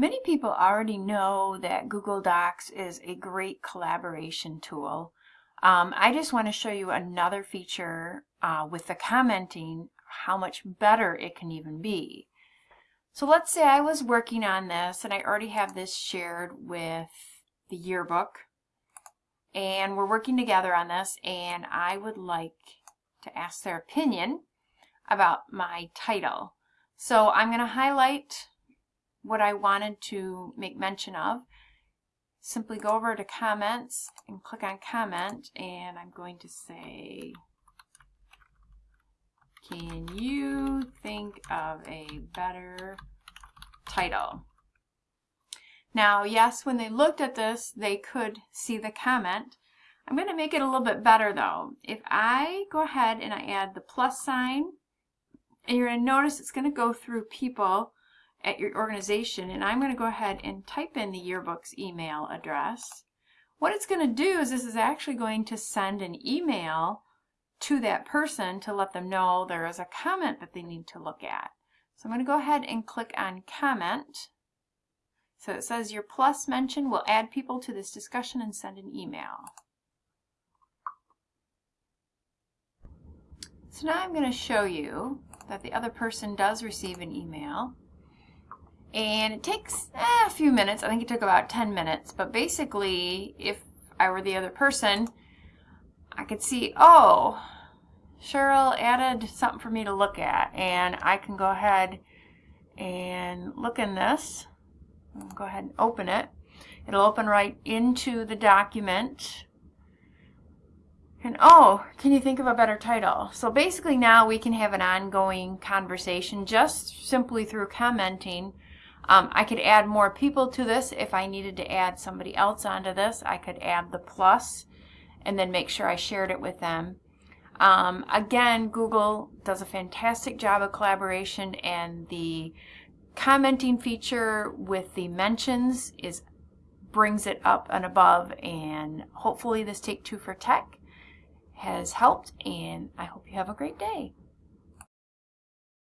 Many people already know that Google Docs is a great collaboration tool. Um, I just want to show you another feature uh, with the commenting, how much better it can even be. So let's say I was working on this and I already have this shared with the yearbook and we're working together on this and I would like to ask their opinion about my title. So I'm going to highlight what I wanted to make mention of. Simply go over to comments and click on comment and I'm going to say can you think of a better title? Now, yes, when they looked at this, they could see the comment. I'm going to make it a little bit better though. If I go ahead and I add the plus sign, and you're going to notice it's going to go through people at your organization, and I'm going to go ahead and type in the yearbook's email address. What it's going to do is this is actually going to send an email to that person to let them know there is a comment that they need to look at. So I'm going to go ahead and click on comment. So it says your plus mention will add people to this discussion and send an email. So now I'm going to show you that the other person does receive an email. And it takes eh, a few minutes. I think it took about 10 minutes. But basically, if I were the other person, I could see, oh, Cheryl added something for me to look at. And I can go ahead and look in this. Go ahead and open it. It'll open right into the document. And oh, can you think of a better title? So basically now we can have an ongoing conversation just simply through commenting um, I could add more people to this if I needed to add somebody else onto this. I could add the plus and then make sure I shared it with them. Um, again, Google does a fantastic job of collaboration and the commenting feature with the mentions is brings it up and above and hopefully this Take Two for Tech has helped and I hope you have a great day.